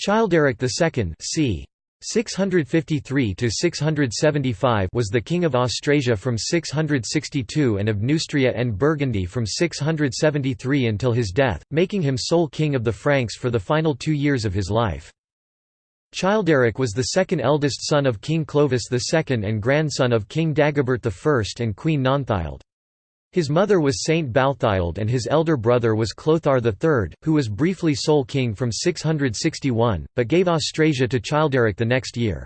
Childeric II c. 653–675 was the king of Austrasia from 662 and of Neustria and Burgundy from 673 until his death, making him sole king of the Franks for the final two years of his life. Childeric was the second eldest son of King Clovis II and grandson of King Dagobert I and Queen Nonthilde. His mother was Saint Balthild and his elder brother was Clothar III, who was briefly sole king from 661, but gave Austrasia to Childeric the next year.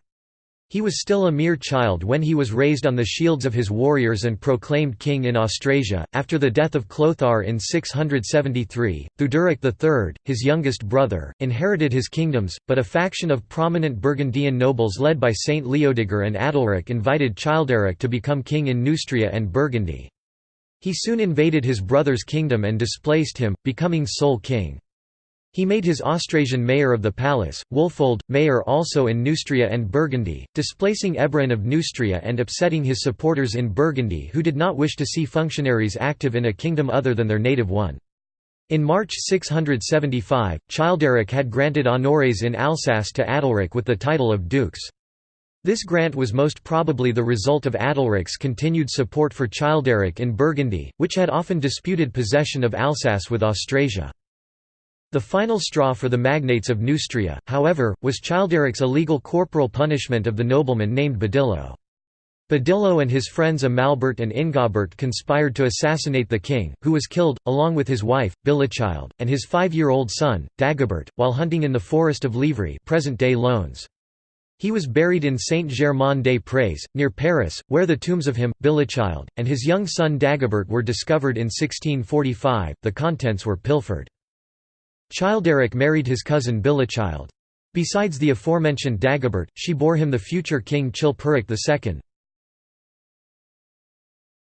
He was still a mere child when he was raised on the shields of his warriors and proclaimed king in Austrasia. After the death of Clothar in 673, Theuderic III, his youngest brother, inherited his kingdoms, but a faction of prominent Burgundian nobles led by Saint Leodegar and Adalric invited Childeric to become king in Neustria and Burgundy. He soon invaded his brother's kingdom and displaced him, becoming sole king. He made his Austrasian mayor of the palace, Wulfoald, mayor also in Neustria and Burgundy, displacing Ebroin of Neustria and upsetting his supporters in Burgundy who did not wish to see functionaries active in a kingdom other than their native one. In March 675, Childeric had granted honores in Alsace to Adalric with the title of dukes. This grant was most probably the result of Adalric's continued support for Childeric in Burgundy, which had often disputed possession of Alsace with Austrasia. The final straw for the magnates of Neustria, however, was Childeric's illegal corporal punishment of the nobleman named Badillo. Badillo and his friends Amalbert and Ingobert conspired to assassinate the king, who was killed, along with his wife, Bilichild, and his five-year-old son, Dagobert, while hunting in the forest of Livry present-day Lognes. He was buried in Saint-Germain-des-Prés, near Paris, where the tombs of him, Bilichild, and his young son Dagobert were discovered in 1645, the contents were pilfered. Childeric married his cousin Bilichild. Besides the aforementioned Dagobert, she bore him the future king Chilperic II.